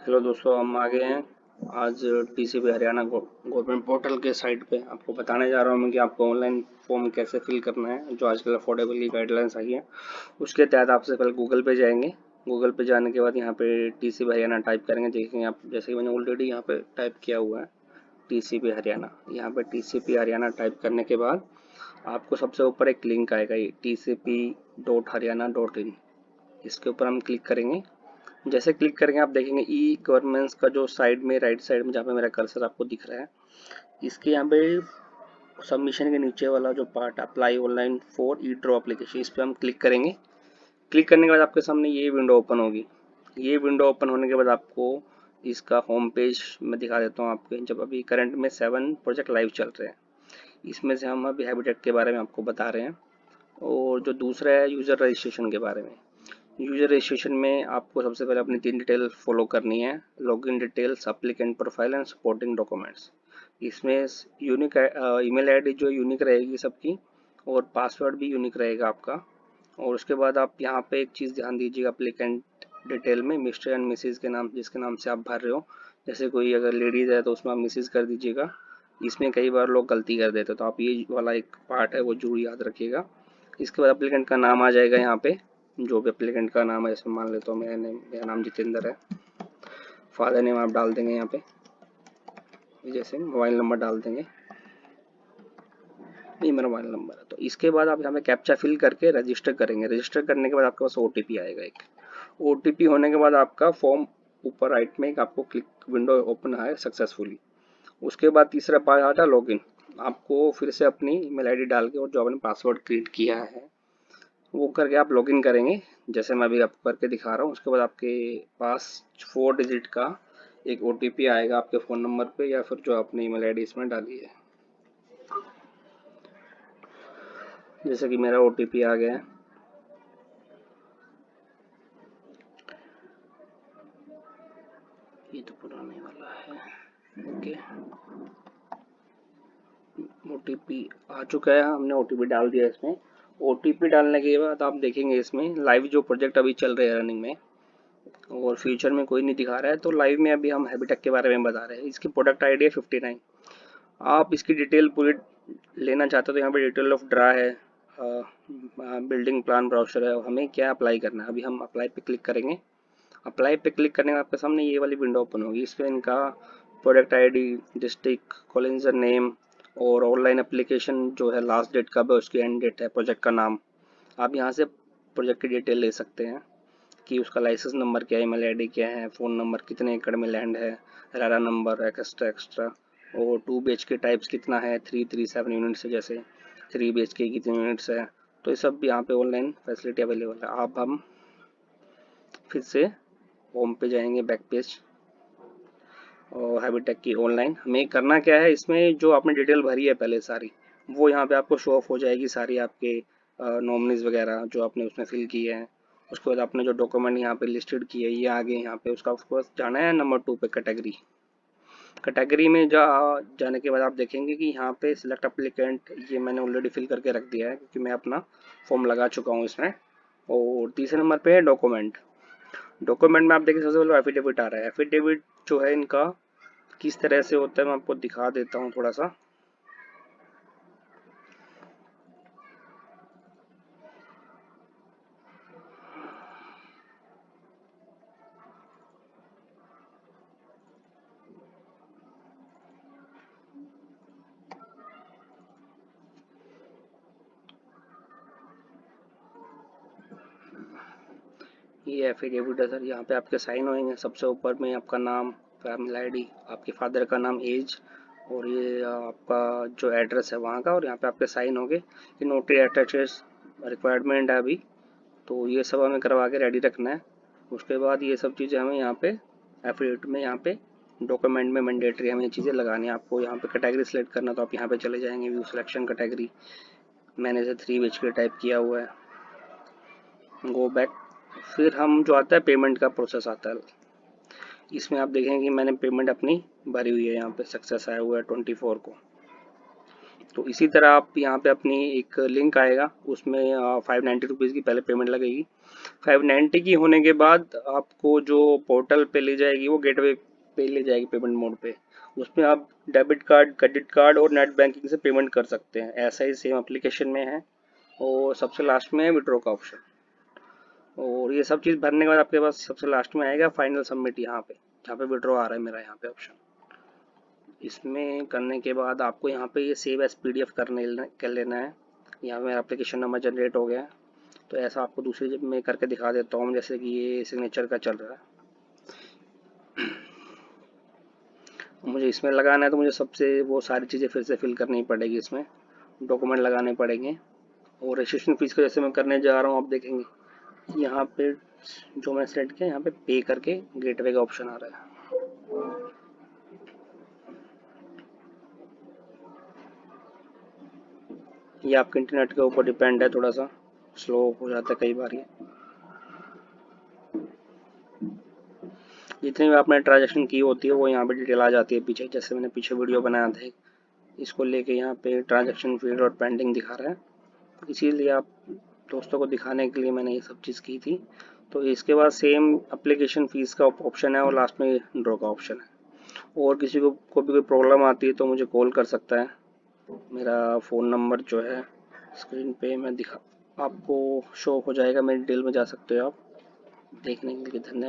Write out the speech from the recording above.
Hello दोस्तों, हम आ गए हैं। आज टीसीपी हरियाणा गवर्नमेंट पोर्टल के साइट पे आपको बताने जा रहा हूँ मैं कि आपको ऑनलाइन फॉर्म कैसे फिल करना है, जो आजकल अफोर्डेबल की गाइडलाइंस आई है। उसके तहत आपसे पहले गूगल पे जाएँगे। गूगल पे जाने के बाद यहाँ पे टी हरियाणा टाइप करेंगे। देखेंगे आप, जैसे कि मैंने ऑलरेडी यहाँ पे टाइप किया हुआ है टी हरियाणा। यहाँ पे टी हरियाणा टाइप करने के बाद आपको सबसे ऊपर एक लिंक आएगा, ये टी इसके ऊपर हम क्लिक करेंगे। जैसे क्लिक करेंगे, आप देखेंगे ई गवर्नमेंट्स का जो साइड में राइट साइड में जहाँ पे मेरा कर्सर आपको दिख रहा है, इसके यहाँ पे सबमिशन के नीचे वाला जो part apply online for e draw application इस पर हम क्लिक करेंगे। क्लिक करने के बाद आपके सामने ये विंडो ओपन होगी। ये विंडो ओपन होने के बाद आपको इसका होम पेज मैं दिखा देता हूँ आपको, जब अभी करंट में सेवन प्रोजेक्ट लाइव चल रहे हैं, इसमें से हम अभी हैबिटेट के बारे में आपको बता रहे हैं, और जो दूसरा है यूज़र रजिस्ट्रेशन के बारे में। यूज़र रजिस्ट्रेशन में आपको सबसे पहले अपनी तीन डिटेल फॉलो करनी है login details applicant profile and supporting documents इसमें यूनिक ईमेल आईडी जो यूनिक रहेगी सबकी, और पासवर्ड भी यूनिक रहेगा आपका। और उसके बाद आप यहाँ पे एक चीज़ ध्यान दीजिएगा अप्लीकेंट डिटेल में मिस्टर एंड मिसिज के नाम, जिसके नाम से आप भर रहे हो। जैसे कोई अगर लेडीज़ है तो उसमें आप मिसिज कर दीजिएगा। इसमें कई बार लोग गलती कर देते तो आप ये वाला एक पार्ट है वो ज़रूर याद रखिएगा। इसके बाद अप्लीकेंट का नाम आ जाएगा यहाँ पे। जो भी अप्लीकेंट का नाम है, जैसे मान लेता हूँ मेरा नेम मेरा नाम जितेंद्र है। फादर नेम आप डाल देंगे यहाँ पे। जैसे मोबाइल नंबर डाल देंगे। ये मेरा मोबाइल नंबर है। तो इसके बाद आप यहाँ पे कैप्चा फिल करके रजिस्टर करेंगे। रजिस्टर करने के बाद आपके पास ओटीपी आएगा एक। ओटीपी होने के बाद आपका फॉर्म ऊपर राइट में एक आपको क्लिक विंडो ओपन है सक्सेसफुली उसके बाद तीसरा पार्ट आता है लॉगिन आपको फिर से अपनी ईमेल आईडी डाल के और जो आपने पासवर्ड क्रिएट किया है। वो करके आप लॉगिन करेंगे, जैसे मैं अभी आपको करके दिखा रहा हूँ, उसके बाद आपके पास फोर डिजिट का एक ओटीपी आएगा आपके फ़ोन नंबर पे या फिर जो आपने ईमेल आईडी इसमें डाली है। जैसे कि मेरा ओटीपी आ गया है। ये तो पुराने वाला है। ओके। ओटीपी आ चुका है, हमने ओटीपी डाल दिया इसमें। ओटीपी डालने के बाद आप देखेंगे इसमें लाइव जो प्रोजेक्ट अभी चल रहे हैं रनिंग में, और फ्यूचर में कोई नहीं दिखा रहा है तो लाइव में अभी हम हैबिटेक के बारे में बता रहे हैं। इसकी प्रोडक्ट आई डी है फिफ्टी नाइन आप इसकी डिटेल पूरी लेना चाहते हो तो यहाँ पे डिटेल ऑफ़ ड्रा है बिल्डिंग प्लान ब्राउचर है, हमें क्या अप्लाई करना है, अभी हम अप्लाई पे क्लिक करेंगे। अप्लाई पे क्लिक करने के आपके सामने ये वाली विंडो ओपन होगी इस पर इनका product ID district colonizer name और ऑनलाइन एप्लीकेशन जो है लास्ट डेट कब है, उसकी एंड डेट है प्रोजेक्ट का नाम। आप यहाँ से प्रोजेक्ट की डिटेल ले सकते हैं कि उसका लाइसेंस नंबर क्या है ईमेल आईडी क्या है फ़ोन नंबर कितने एकड़ में लैंड है रारा नंबर एक्स्ट्रा एक्स्ट्रा और टू बी के टाइप्स कितना है थ्री थ्री सेवन यूनिट्स है जैसे थ्री बी के कितने यूनिट्स है। तो ये सब यहाँ पे ऑनलाइन फैसिलिटी अवेलेबल है। आप हम फिर से होम पे जाएँगे बैक पेज हैबिटेक की ऑनलाइन हमें करना क्या है, इसमें जो आपने डिटेल भरी है पहले सारी, वो यहाँ पे आपको शो ऑफ़ हो जाएगी सारी आपके नॉमिनीज वगैरह जो आपने उसमें फिल किए हैं। उसके बाद आपने जो डॉक्यूमेंट यहाँ पे लिस्टेड किए ये आगे यहाँ पे उसका आपको जाना है नंबर टू पे कैटेगरी कैटेगरी में जा, जाने के बाद आप देखेंगे कि यहाँ पे सिलेक्ट अप्लीकेंट ये मैंने ऑलरेडी फिल करके रख दिया है, क्योंकि मैं अपना फॉर्म लगा चुका हूँ इसमें। और तीसरे नंबर पे है डॉक्यूमेंट डॉक्यूमेंट में आप देखिए, सबसे पहले एफिडेविट आ रहा है। एफिडेविट जो है इनका, किस तरह से होता है, मैं आपको दिखा देता हूँ थोड़ा सा। ये एफिडेविट है सर यहाँ पे आपके साइन होंगे सबसे ऊपर में आपका नाम फैमिली आईडी आपके फादर का नाम एज और ये आपका जो एड्रेस है वहाँ का और यहाँ पे आपके साइन होंगे। ये नोटरी अटैचेस रिक्वायरमेंट है अभी तो ये सब हमें करवा के रेडी रखना है। उसके बाद ये सब चीज़ें हमें यहाँ पे एफिडेविट में, यहाँ पे डॉक्यूमेंट में मैंडेटरी हमें ये चीज़ें लगानी है। आपको यहाँ पे कैटेगरी सेलेक्ट करना तो आप यहाँ पे चले जाएँगे व्यू सिलेक्शन कैटेगरी मैंने इसे थ्री बेच के टाइप किया हुआ है। गो बैक फिर हम जो आता है पेमेंट का प्रोसेस आता है। इसमें आप देखेंगे कि मैंने पेमेंट अपनी भरी हुई है, यहाँ पे सक्सेस आया हुआ है ट्वेंटी फोर को। तो इसी तरह आप यहाँ पे अपनी एक लिंक आएगा, उसमें फाइव नाइन्टी रुपीज़ की पहले पेमेंट लगेगी। फाइव नाइन्टी की होने के बाद आपको जो पोर्टल पे ले जाएगी, वो गेटवे पे ले जाएगी पेमेंट मोड पे। उसमें आप डेबिट कार्ड क्रेडिट कार्ड और नेट बैंकिंग से पेमेंट कर सकते हैं। ऐसा ही सेम एप्लीकेशन में है। और सबसे लास्ट में है विड्रो का ऑप्शन और ये सब चीज़ भरने के बाद आपके पास सबसे लास्ट में आएगा फाइनल सबमिट यहाँ पे, जहाँ पे विड्रो आ रहा है मेरा यहाँ पे ऑप्शन इसमें करने के बाद आपको यहाँ पे ये सेव एस पी करने कर लेना है। यहाँ मेरा एप्लीकेशन नंबर जनरेट हो गया। तो ऐसा आपको दूसरी मैं करके दिखा देता हूँ, जैसे कि ये सिग्नेचर का चल रहा है। मुझे इसमें लगाना है तो मुझे सबसे वो सारी चीज़ें फिर से फिल करनी पड़ेगी इसमें। डॉक्यूमेंट लगाने पड़ेंगे। और रजिस्ट्रेशन फ़ीस को जैसे मैं करने जा रहा हूँ, आप देखेंगे। यहाँ पे जो मैंने सेलेक्ट किया, यहाँ पे पे करके गेटवे का ऑप्शन आ रहा है। ये आपके इंटरनेट के ऊपर डिपेंड है थोड़ा सा स्लो हो जाता है कई बार ये। जितनी भी आपने ट्रांजेक्शन की होती है, वो यहाँ पे डिटेल आ जाती है पीछे। जैसे मैंने पीछे वीडियो बनाया था इसको लेके यहाँ पे ट्रांजेक्शन फ़ील्ड और पेंडिंग दिखा रहा है। इसीलिए आप दोस्तों को दिखाने के लिए मैंने ये सब चीज़ की थी। तो इसके बाद सेम अप्लीकेशन फ़ीस का ऑप्शन है और लास्ट में ड्रॉ का ऑप्शन है। और किसी को को भी कोई प्रॉब्लम आती है तो मुझे कॉल कर सकता है। मेरा फ़ोन नंबर जो है स्क्रीन पे मैं दिखा, आपको शो हो जाएगा। मेरी डिटेल में जा सकते हो आप। देखने के लिए धन्यवाद।